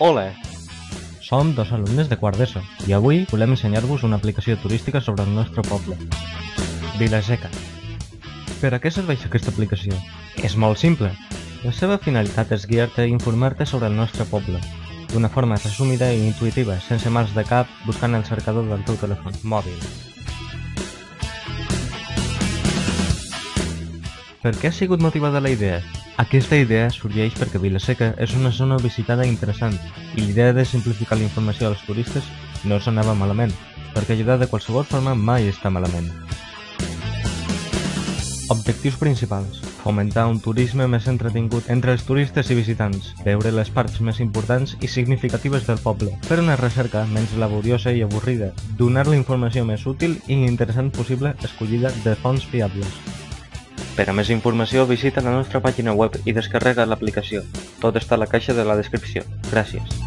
Hola! Som dos alumnes de quart d'ESO i avui volem ensenyar-vos una aplicació turística sobre el nostre poble. Vilaseca. Per a què serveix aquesta aplicació? És molt simple. La seva finalitat és guiar-te i informar-te sobre el nostre poble, d'una forma resumida i intuïtiva, sense mals de cap, buscant el cercador del teu telèfon mòbil. Per què ha sigut motivada la idea? Aquesta idea sorgeix perquè Vilaseca és una zona visitada interessant i l'idea de simplificar la informació als turistes no sonava malament, perquè ajudar de qualsevol forma mai està malament. Objectius principals. Fomentar un turisme més entretingut entre els turistes i visitants, veure les parts més importants i significatives del poble, fer una recerca menys laboriosa i avorrida, donar la informació més útil i interessant possible escollida de fonts fiables. Per a més informació visita la nostra pàgina web i descarrega l'aplicació. Tot està a la caixa de la descripció. Gràcies.